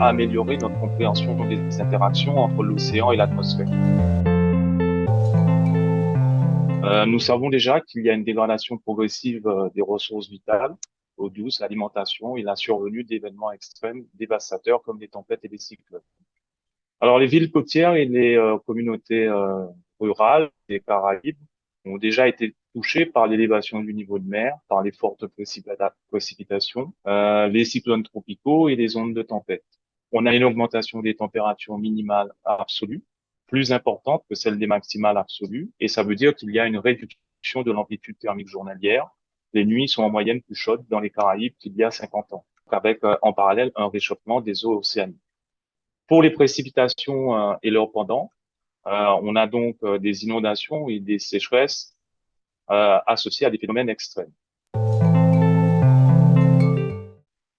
à améliorer notre compréhension des interactions entre l'océan et l'atmosphère. Euh, nous savons déjà qu'il y a une dégradation progressive euh, des ressources vitales, eau douce, l'alimentation et la survenue d'événements extrêmes dévastateurs comme les tempêtes et les cyclones. Alors les villes côtières et les euh, communautés rurales des Caraïbes ont déjà été touchées par l'élévation du niveau de mer, par les fortes précipitations, les cyclones tropicaux et les ondes de tempête. On a une augmentation des températures minimales absolues, plus importante que celle des maximales absolues, et ça veut dire qu'il y a une réduction de l'amplitude thermique journalière. Les nuits sont en moyenne plus chaudes dans les Caraïbes qu'il y a 50 ans, avec euh, en parallèle un réchauffement des eaux océaniques. Pour les précipitations euh, et leurs pendant, euh, on a donc des inondations et des sécheresses associées à des phénomènes extrêmes.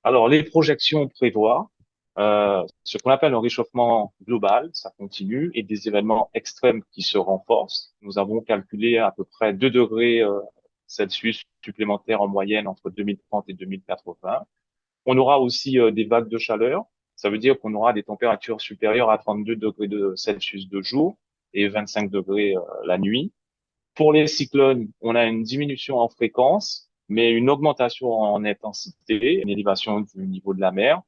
Alors, les projections prévoient euh, ce qu'on appelle un réchauffement global, ça continue, et des événements extrêmes qui se renforcent. Nous avons calculé à peu près 2 degrés euh, Celsius supplémentaires en moyenne entre 2030 et 2080. On aura aussi euh, des vagues de chaleur. Ça veut dire qu'on aura des températures supérieures à 32 degrés de Celsius de jour et 25 degrés la nuit. Pour les cyclones, on a une diminution en fréquence, mais une augmentation en intensité, une élévation du niveau de la mer.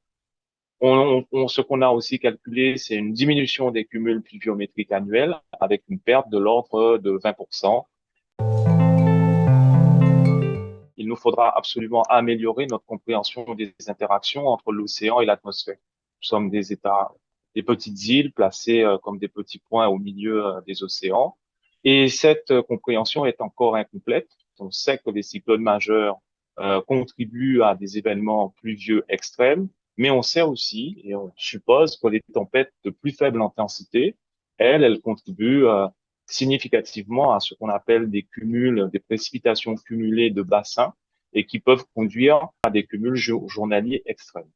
Ce qu'on a aussi calculé, c'est une diminution des cumuls pluviométriques annuels avec une perte de l'ordre de 20%. Il nous faudra absolument améliorer notre compréhension des interactions entre l'océan et l'atmosphère. Nous sommes des États, des petites îles placées euh, comme des petits points au milieu euh, des océans. Et cette euh, compréhension est encore incomplète. On sait que les cyclones majeurs contribuent à des événements pluvieux extrêmes, mais on sait aussi, et on suppose que les tempêtes de plus faible intensité, elles, elles contribuent euh, significativement à ce qu'on appelle des cumuls, des précipitations cumulées de bassins et qui peuvent conduire à des cumuls journaliers extrêmes.